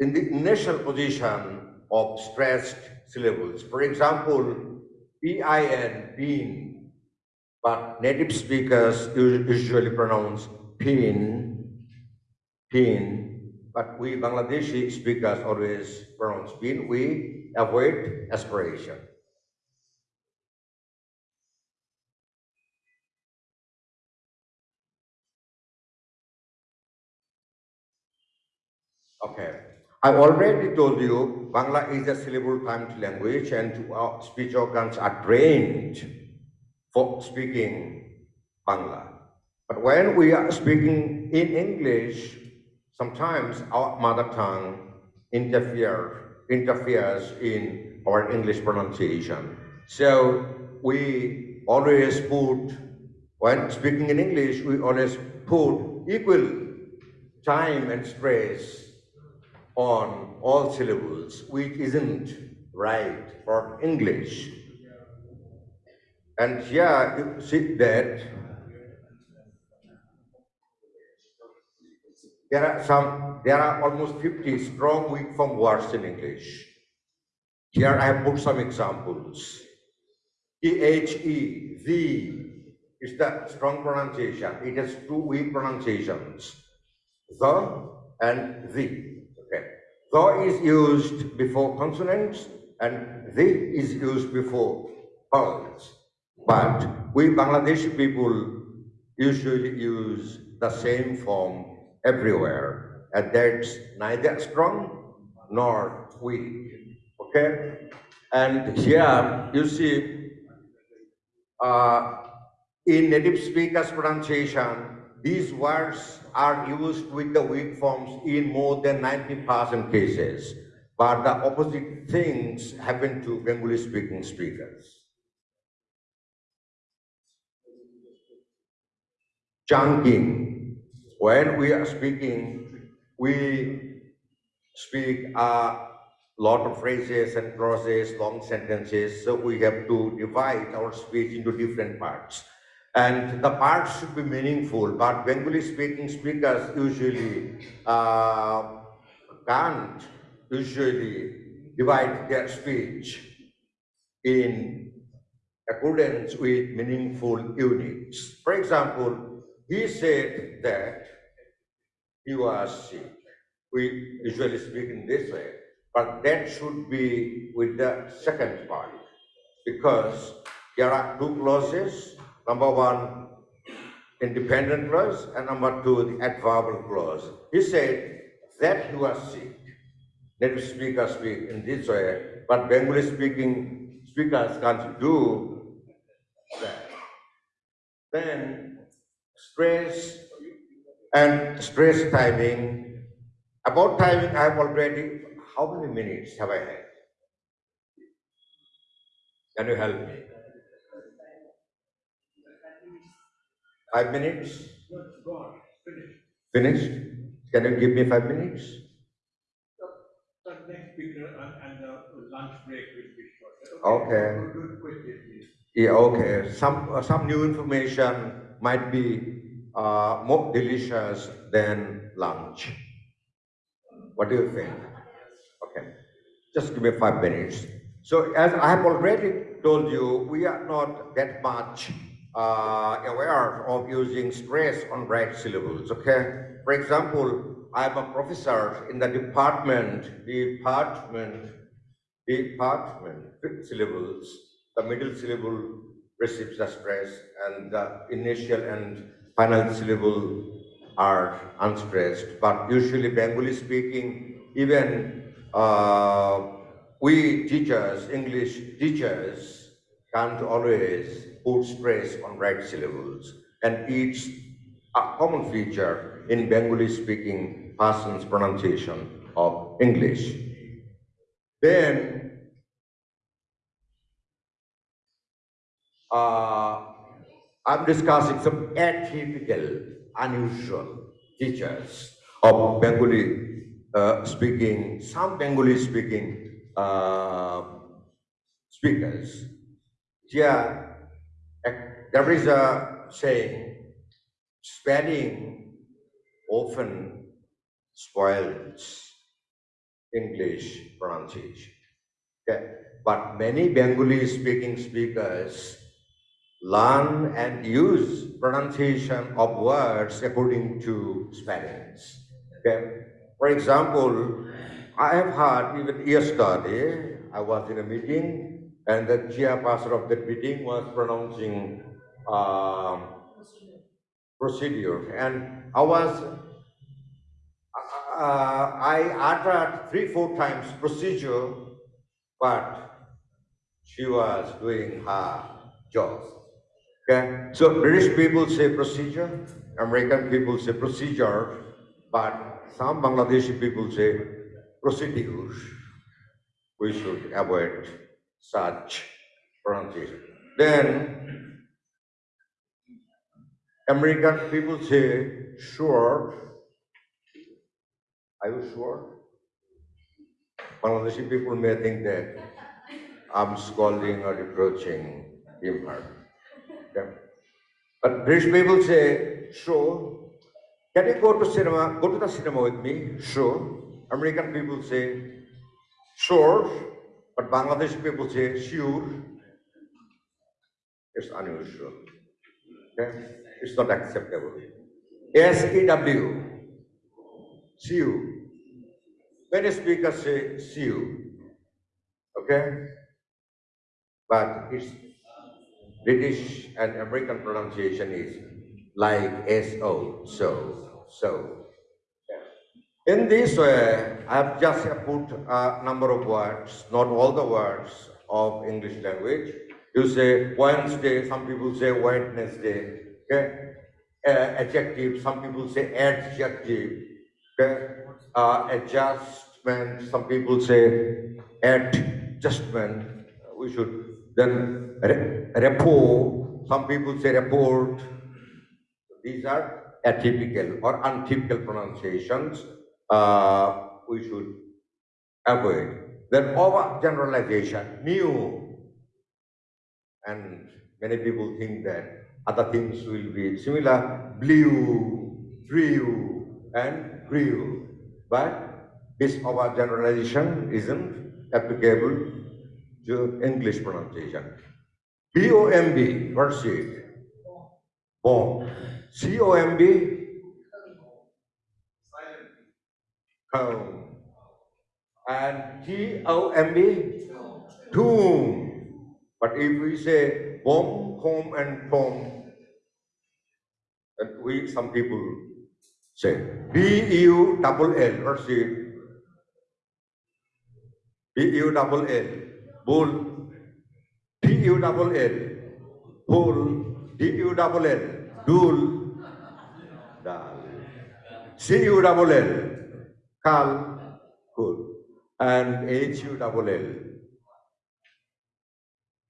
in the initial position of stressed syllables. For example, P-I-N, pin, but native speakers usually pronounce pin, pin, but we Bangladeshi speakers always pronounce pin. We avoid aspiration. Okay. I already told you Bangla is a syllable timed language and our uh, speech organs are trained for speaking Bangla. But when we are speaking in English, sometimes our mother tongue interfere, interferes in our English pronunciation. So we always put, when speaking in English, we always put equal time and stress on all syllables, which isn't right for English. And here you see that there are some, there are almost 50 strong weak form words in English. Here I have put some examples. T-H-E, the, is the strong pronunciation. It has two weak pronunciations. The and the. The is used before consonants and the is used before vowels. But we Bangladeshi people usually use the same form everywhere. And that's neither strong nor weak. Okay? And here you see uh, in native speakers pronunciation, these words are used with the weak forms in more than 90% cases. But the opposite things happen to Bengali speaking speakers. Chunking. When we are speaking, we speak a lot of phrases and clauses, long sentences, so we have to divide our speech into different parts. And the parts should be meaningful, but Bengali speaking speakers usually uh, can't usually divide their speech in accordance with meaningful units. For example, he said that he was sick. We usually speak in this way, but that should be with the second part because there are two clauses. Number one, independent clause, and number two, the adverbial clause. He said that you are sick. Native speakers speak in this way, but Bengali speaking speakers can't do that. Then stress and stress timing. About timing, I have already, how many minutes have I had? Can you help me? Five minutes? Finished. Finished? Can you give me five minutes? The next speaker and, and the lunch break will be short. Okay. Do it quickly, please. Yeah, okay. Some, uh, some new information might be uh, more delicious than lunch. What do you think? Okay. Just give me five minutes. So as I have already told you, we are not that much uh, aware of using stress on right syllables, okay? For example, I'm a professor in the department, department, department, fifth syllables, the middle syllable receives the stress and the initial and final syllable are unstressed. But usually Bengali speaking, even uh, we teachers, English teachers, can't always put stress on right syllables. And it's a common feature in Bengali speaking person's pronunciation of English. Then uh, I'm discussing some atypical, unusual features of Bengali uh, speaking, some Bengali speaking uh, speakers. Ac- there is a saying, spelling often spoils English pronunciation. Okay. But many Bengali speaking speakers learn and use pronunciation of words according to spellings. Okay? For example, I have heard even yesterday, I was in a meeting and the chairperson of that meeting was pronouncing um, procedure and I was uh, I uttered three, four times procedure, but she was doing her job. Okay, so British people say procedure, American people say procedure, but some Bangladeshi people say procedures. We should avoid such pronunciation. Then American people say sure. Are you sure? Bangladeshi people may think that I'm scolding or reproaching him or her. But British people say, sure. Can you go to cinema? Go to the cinema with me? Sure. American people say, sure. But Bangladeshi people say, sure. It's unusual. Okay? It's not acceptable. S-E-W. You. Many speakers say, you. Okay? But it's British and American pronunciation is like S-O, so, so. In this way, I've just put a number of words, not all the words of English language. You say Wednesday, some people say Wednesday, okay? Uh, adjective, some people say adjective, okay? Uh, adjustment, some people say adjustment. We should then re- report, some people say report. These are atypical or untypical pronunciations uh, we should avoid. Then overgeneralization, new. And many people think that other things will be similar, blue, blue, and blue. But this overgeneralization isn't applicable to English pronunciation. B-O-M-B, what's? Bomb. C-O-M-B? Home. And T-O-M-B? Tomb. But if we say bomb, home, and tomb, then we, some people say B-U double L, what's it? B-U double L, bull. D-U double L, bull. D-U double L, kal, kul. And H-U double L,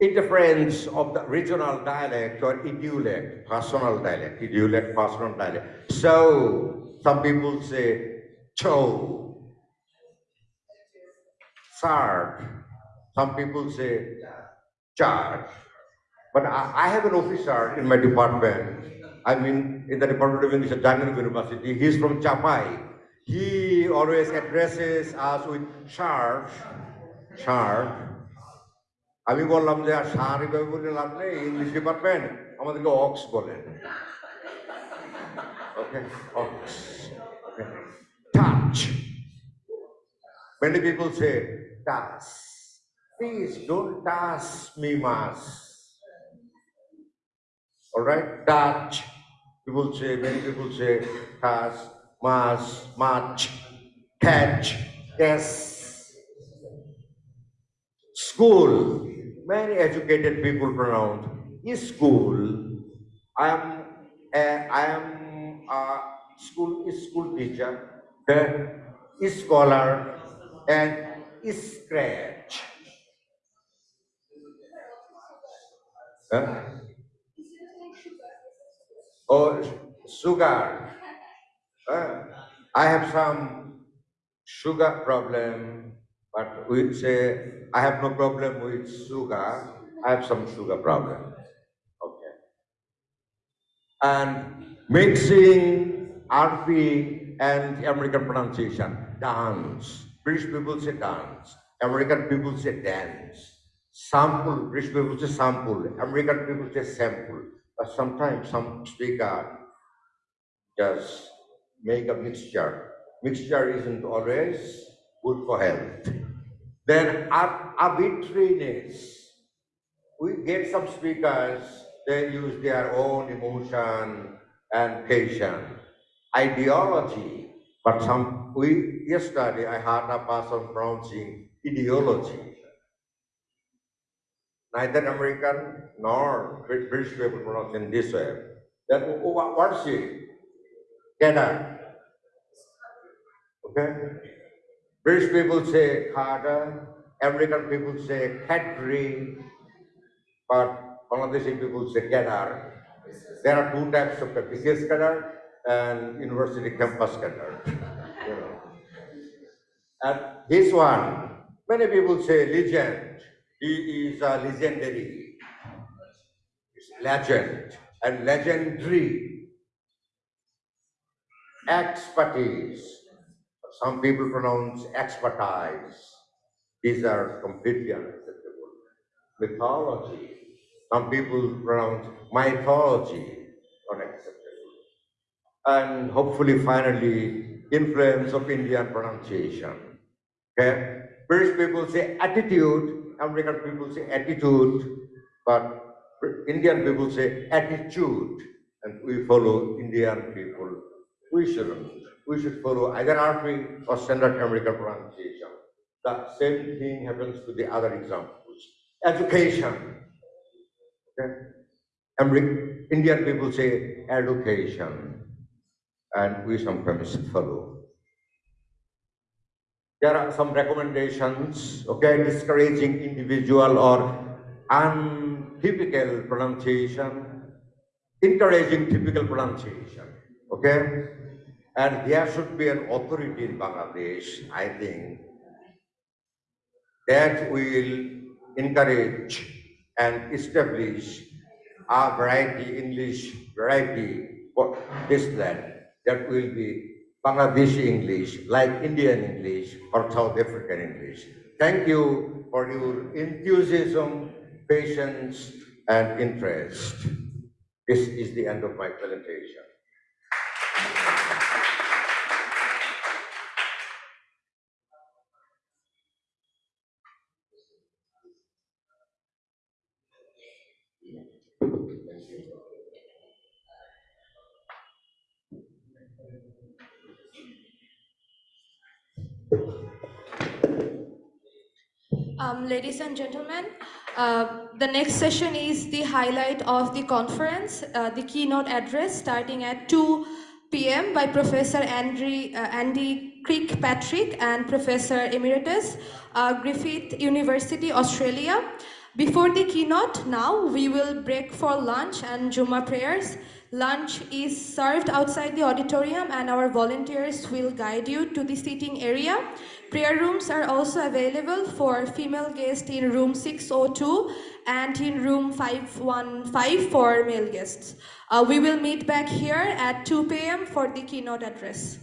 interference of the regional dialect or idiolect, personal dialect, idiolect, personal dialect. So some people say cho, sard. Some people say charge. But I, I have an officer in my department. I mean, in the Department of English at Jangan University. He's from Chapai. He he always addresses us with sharp, sharp. আমি বললাম যে আর সার এভাবে বলে লাভ নেই English department আমাদেরকে অক্স বলেন touch many people say touch please don't touch me much alright touch কি বলছে many people say touch much much much, catch, yes. School. Many educated people pronounce is school. I am a, I am a school is school teacher, then is scholar, and is scratch. Huh? Oh, sugar. Huh? I have some sugar problem, but we say I have no problem with sugar. I have some sugar problem. Okay. And mixing RP and American pronunciation, dance. British people say dance. American people say dance. Sample, British people say sample. American people say sample. But sometimes some speaker just make a mixture. Mixture isn't always good for health. Then ar- arbitrariness. We get some speakers, they use their own emotion and passion. Ideology, but some, we, yesterday I heard a person pronouncing ideology. Neither American nor British people pronounce in this way. Wh- what's it? Canada. Okay? British people say Carter, American people say Cadbury, but Bangladeshi people say Kedar. There are two types of business Kedar and university campus know. And this one, many people say legend. He is a legendary. It's legend and legendary. Expertise. Some people pronounce expertise. These are completely unacceptable. Mythology. Some people pronounce mythology unacceptable. And hopefully, finally, influence of Indian pronunciation. Okay? British people say attitude, American people say attitude, but Indian people say attitude, and we follow Indian people. We shouldn't. We should follow either RP or standard American pronunciation. The same thing happens to the other examples. Education. Okay? Indian people say education, and we sometimes follow. There are some recommendations, okay, discouraging individual or untypical pronunciation, encouraging typical pronunciation, okay? And there should be an authority in Bangladesh, I think, that will encourage and establish a variety, English variety for this land that will be Bangladeshi English, like Indian English or South African English. Thank you for your enthusiasm, patience, and interest. This is the end of my presentation. Um, ladies and gentlemen, uh, the next session is the highlight of the conference, uh, the keynote address starting at 2 p.m. by Professor Andy, uh, Andy Kirkpatrick and Professor Emeritus, uh, Griffith University, Australia. Before the keynote, now we will break for lunch and Juma prayers. Lunch is served outside the auditorium and our volunteers will guide you to the seating area. Prayer rooms are also available for female guests in room 602 and in room 515 for male guests. Uh, we will meet back here at 2 p.m. for the keynote address.